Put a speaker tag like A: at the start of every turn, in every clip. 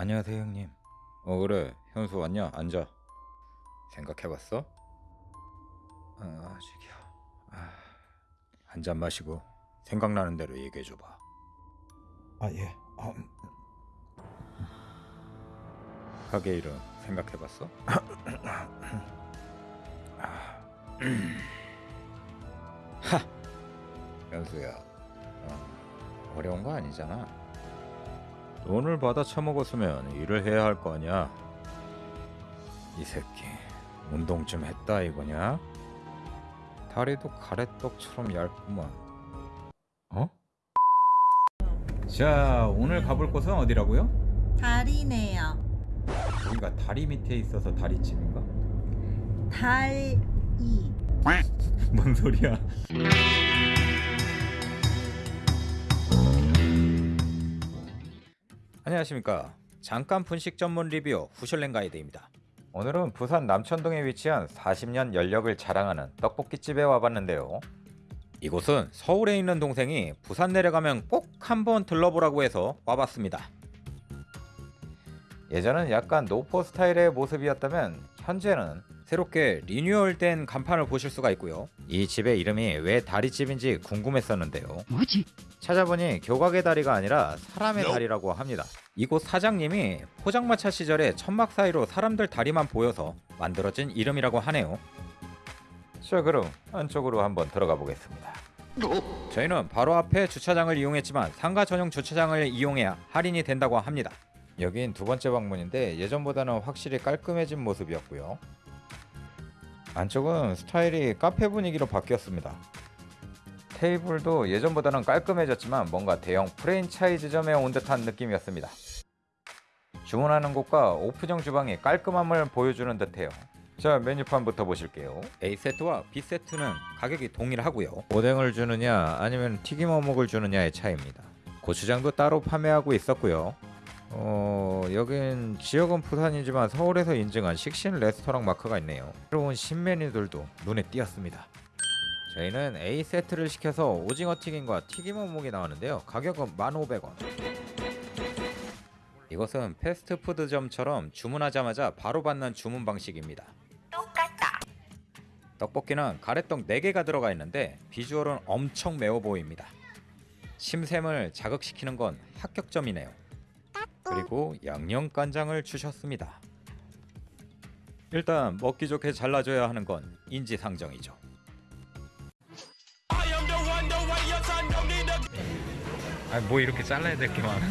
A: 안녕하세요 형님. 어 그래 현수 왔냐? 앉아. 생각해봤어? 아 아직이야. 아, 한 잔 마시고 생각나는 대로 얘기해줘봐. 아 예. 어, 음. 가게 이름 생각해봤어? 하 현수야 어, 어려운 거 아니잖아. 돈을 받아 처먹었으면 일을 해야 할 거 아니야. 이 새끼 운동 좀 했다 이거냐? 다리도 가래떡처럼 얇구만. 어? 자 오늘 가볼 곳은 어디라고요?
B: 달이네요.
A: 여기가 다리 밑에 있어서 다리찜인가?
B: 달이.
A: 뭔 소리야? 안녕하십니까. 잠깐 분식 전문 리뷰 후슐랭 가이드입니다. 오늘은 부산 남천동에 위치한 40년 연력을 자랑하는 떡볶이집에 와봤는데요. 이곳은 서울에 있는 동생이 부산 내려가면 꼭 한번 들러보라고 해서 와봤습니다. 예전은 약간 노포 스타일의 모습이었다면 현재는 새롭게 리뉴얼된 간판을 보실 수가 있고요. 이 집의 이름이 왜 다리집인지 궁금했었는데요.
C: 뭐지?
A: 찾아보니 교각의 다리가 아니라 사람의 다리라고 합니다. 이곳 사장님이 포장마차 시절에 천막 사이로 사람들 다리만 보여서 만들어진 이름이라고 하네요. 자 그럼 안쪽으로 한번 들어가 보겠습니다. 저희는 바로 앞에 주차장을 이용했지만 상가 전용 주차장을 이용해야 할인이 된다고 합니다. 여긴 두 번째 방문인데 예전보다는 확실히 깔끔해진 모습이었고요. 안쪽은 스타일이 카페 분위기로 바뀌었습니다. 테이블도 예전보다는 깔끔해졌지만 뭔가 대형 프랜차이즈점에 온 듯한 느낌이었습니다. 주문하는 곳과 오픈형 주방이 깔끔함을 보여주는 듯해요. 자 메뉴판부터 보실게요. A세트와 B세트는 가격이 동일하고요. 오뎅을 주느냐 아니면 튀김 어묵을 주느냐의 차이입니다. 고추장도 따로 판매하고 있었고요. 어 여긴 지역은 부산이지만 서울에서 인증한 식신 레스토랑 마크가 있네요. 새로운 신메뉴들도 눈에 띄었습니다. 저희는 A 세트를 시켜서 오징어 튀김과 튀김 어묵이 나왔는데요. 가격은 1,500원. 이것은 패스트푸드점처럼 주문하자마자 바로 받는 주문 방식입니다. 똑같다. 떡볶이는 가래떡 4개가 들어가 있는데 비주얼은 엄청 매워 보입니다. 심샘을 자극시키는 건 합격점이네요. 그리고 양념 간장을 주셨습니다. 일단 먹기 좋게 잘라줘야 하는 건 인지상정이죠. 아니 뭐 이렇게 잘라야 될 게 많아?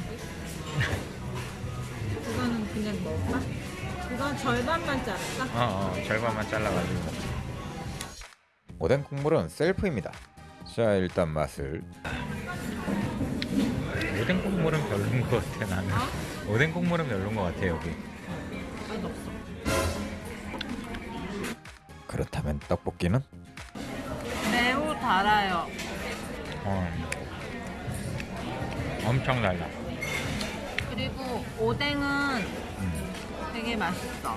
B: 그거는 그냥 먹을까? 그건 절반만 자를까?
A: 어, 어 절반만 잘라가지고 오뎅 국물은 셀프입니다 자 일단 맛을 오뎅 국물은 별론 것 같아 나는 오뎅 국물은 별론 것 같아 여기
B: 맛없어.
A: 그렇다면 떡볶이는?
B: 매우 달아요.
A: 어, 엄청 달라
B: 그리고 오뎅은 되게 맛있어.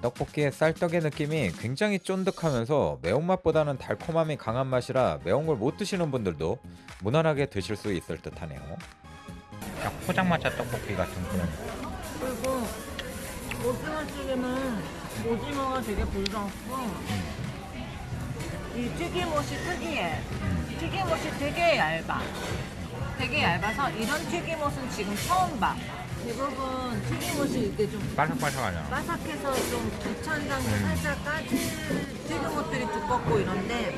A: 떡볶이의 쌀떡의 느낌이 굉장히 쫀득하면서 매운맛보다는 달콤함이 강한 맛이라 매운 걸 못 드시는 분들도 무난하게 드실 수 있을 듯하네요 딱 포장마차 떡볶이 같은 그런
B: 그리고 오징어 찌개는 오징어가 되게 부드럽고 이 튀김옷이 특이해. 튀김옷이 되게 얇아. 되게 얇아서 이런 튀김옷은 지금 처음 봐. 대부분 튀김옷이 이렇게 좀
A: 바삭바삭하잖아
B: 바삭해서 좀 두천장이 살짝 까질 튀김옷들이 두껍고 이런데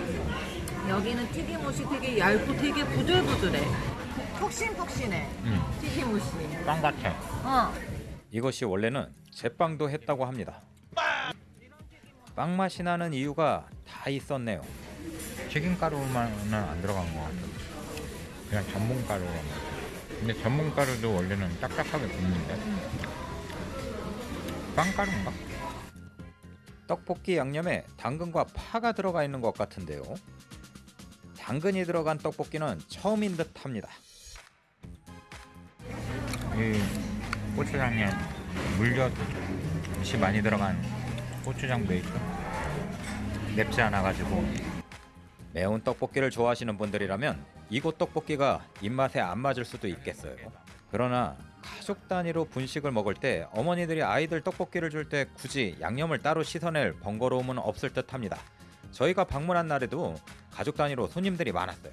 B: 여기는 튀김옷이 되게 얇고 되게 부들부들해. 폭신폭신해.
A: 음.
B: 튀김옷이.
A: 빵 같아
B: 어.
A: 이것이 원래는 제빵도 했다고 합니다. 빵 맛이 나는 이유가 다 있었네요. 튀김가루만은 안 들어간 것 같아요. 그냥 전분가루로만. 근데 전분가루도 원래는 딱딱하게 굽는데. 빵가루인가? 떡볶이 양념에 당근과 파가 들어가 있는 것 같은데요. 당근이 들어간 떡볶이는 처음인 듯합니다. 이 고추장에 물엿이 많이 들어간 고추장 베이스 맵지 않아 가지고 매운 떡볶이를 좋아하시는 분들이라면 이곳 떡볶이가 입맛에 안 맞을 수도 있겠어요. 그러나 가족 단위로 분식을 먹을 때 어머니들이 아이들 떡볶이를 줄 때 굳이 양념을 따로 씻어낼 번거로움은 없을 듯합니다. 저희가 방문한 날에도 가족 단위로 손님들이 많았어요.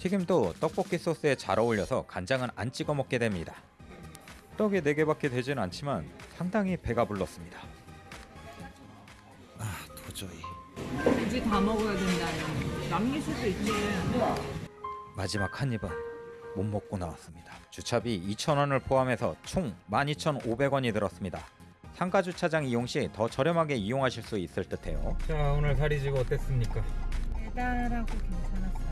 A: 튀김도 떡볶이 소스에 잘 어울려서 간장은 안 찍어 먹게 됩니다. 떡이 4개밖에 되진 않지만 상당히 배가 불렀습니다. 아 도저히
B: 굳이 다 먹어야 된다면 남길 수도 있지.
A: 마지막 한 입은 못 먹고 나왔습니다. 주차비 2,000원을 포함해서 총 12,500원이 들었습니다. 상가 주차장 이용 시 더 저렴하게 이용하실 수 있을 듯해요. 자 오늘 사리지고 어땠습니까?
B: 배달하고 괜찮았어요.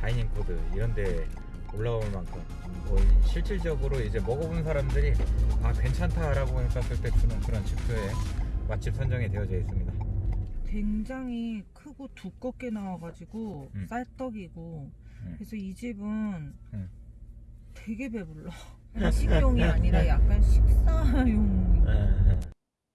A: 다이닝 코드 이런데 올라올 만큼 뭐 실질적으로 이제 먹어본 사람들이 아 괜찮다라고 했었을 때 주는 그런 지표에 맛집 선정이 되어져 있습니다.
B: 굉장히 크고 두껍게 나와가지고
A: 음.
B: 쌀떡이고
A: 음.
B: 그래서 이 집은
A: 음.
B: 되게 배불러. 식용이 아니라 약간 식사용.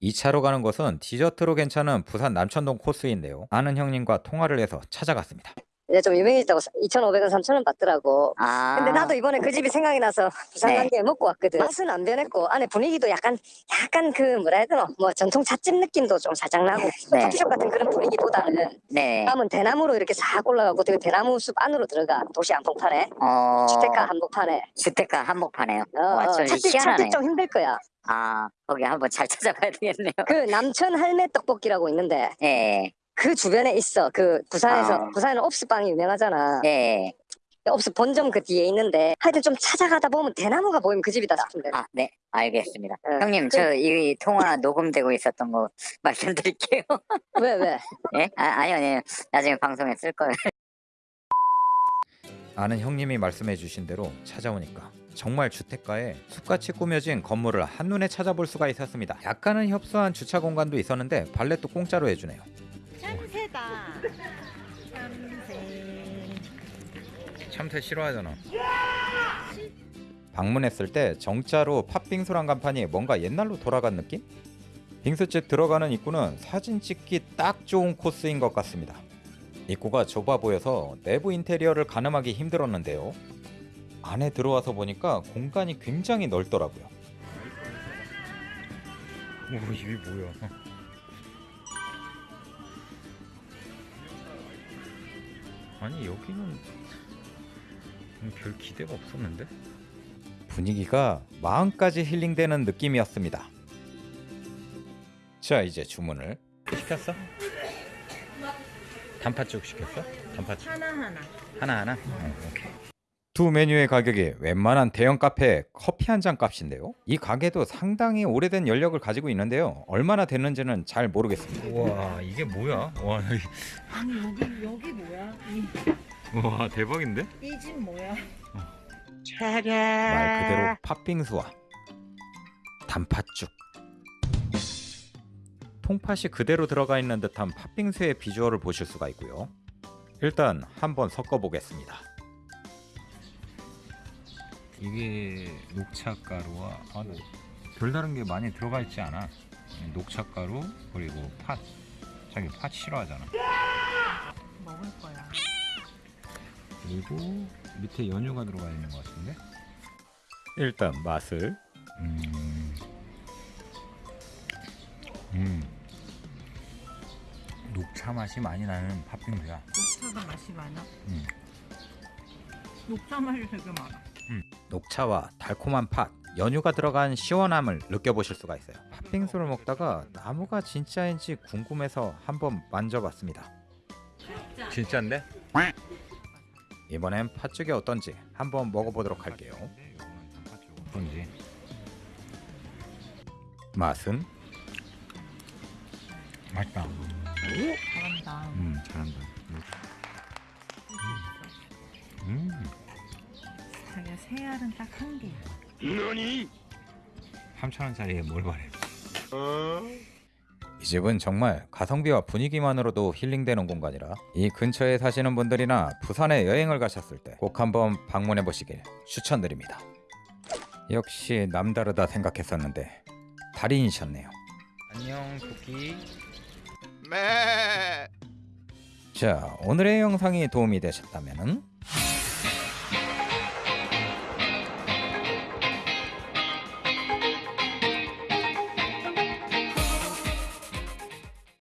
A: 2차로 가는 곳은 디저트로 괜찮은 부산 남천동 코스인데요. 아는 형님과 통화를 해서 찾아갔습니다.
C: 이제 좀 유명해졌다고 2,500원, 3,000원 받더라고.
D: 아.
C: 근데 나도 이번에 그 집이 생각이 나서 부산
D: 네.
C: 간게 먹고 왔거든. 맛은 안 변했고 안에 분위기도 약간 약간 그 뭐라 해야 되노? 뭐 전통 찻집 느낌도 좀 살짝 나고
D: 네.
C: 커피숍 같은 그런 분위기보다는
D: 네.
C: 다음은 대나무로 이렇게 싹 올라가고 되게 대나무 숲 안으로 들어가 도시 한복판에
D: 어.
C: 주택가 한복판에
D: 주택가 한복판에요.
C: 어,
D: 와,
C: 어,
D: 좀 희한하네.
C: 찾기 좀 힘들 거야.
D: 아, 거기 한번 잘 찾아봐야 되겠네요.
C: 그 남천 할매 떡볶이라고 있는데
D: 예.
C: 그 주변에 있어. 그 부산에서
D: 아.
C: 부산에는 옵스빵이 유명하잖아.
D: 예.
C: 옵스 본점 그 뒤에 있는데 하여튼 좀 찾아가다 보면 대나무가 보이면 그 집이다 싶은데.
D: 아, 네. 알겠습니다.
C: 어,
D: 형님,
C: 그-
D: 저이 통화 녹음되고 있었던 거 말씀드릴게요.
C: 왜 왜?
D: 예? 아, 아니요, 아니요. 나중에 방송에 쓸 거예요.
A: 아는 형님이 말씀해 주신 대로 찾아오니까 정말 주택가에 숲같이 꾸며진 건물을 한눈에 찾아볼 수가 있었습니다. 약간은 협소한 주차 공간도 있었는데 발렛도 공짜로 해주네요.
B: 참새. 참새
A: 싫어하잖아. 방문했을 때 정자로 팥빙수란 간판이 뭔가 옛날로 돌아간 느낌? 빙수집 들어가는 입구는 사진 찍기 딱 좋은 코스인 것 같습니다. 입구가 좁아 보여서 내부 인테리어를 가늠하기 힘들었는데요. 안에 들어와서 보니까 공간이 굉장히 넓더라고요. 오 이게 뭐야? 아니 여기는 별 기대가 없었는데 분위기가 마음까지 힐링되는 느낌이었습니다. 자 이제 주문을 시켰어? 단팥죽 시켰어? 단팥죽
B: 하나하나.
A: 하나 하나. 오케이. 두 메뉴의 가격이 웬만한 대형 카페 커피 한 잔 값인데요. 이 가게도 상당히 오래된 연력을 가지고 있는데요. 얼마나 됐는지는 잘 모르겠습니다. 와 이게 뭐야? 와,
B: 아니 여기 여기 뭐야?
A: 와 대박인데?
B: 이 집 뭐야?
A: 말 그대로 팥빙수와 단팥죽 통팥이 그대로 들어가 있는 듯한 팥빙수의 비주얼을 보실 수가 있고요 일단 한번 섞어 보겠습니다 이게 녹차가루와 아, 별다른 게 많이 들어가 있지 않아 녹차가루 그리고 팥 자기 팥 싫어하잖아
B: 먹을 거야.
A: 그리고 밑에 연유가 들어가 있는 것 같은데 일단 맛을 음, 음. 녹차 맛이 많이 나는 팥빙수야
B: 녹차가 맛이 많아?
A: 음.
B: 녹차 맛이 되게 많아.
A: 녹차와 달콤한 팥 연유가 들어간 시원함을 느껴보실 수가 있어요. 팥빙수를 먹다가 나무가 진짜인지 궁금해서 한번 만져봤습니다. 진짜인데? 이번엔 팥죽이 어떤지 한번 먹어보도록 할게요. 어떤지. 맛은? 맛있다.
B: 잘한다.
A: 음 잘한다
B: 자기가 새 알은 딱 한 개야.
A: 3천원짜리에 뭘 바래? 이 집은 정말 가성비와 분위기만으로도 힐링되는 공간이라 이 근처에 사시는 분들이나 부산에 여행을 가셨을 때 꼭 한번 방문해 보시길 추천드립니다. 역시 남다르다 생각했었는데 달인이셨네요. 안녕 토끼. 자 오늘의 영상이 도움이 되셨다면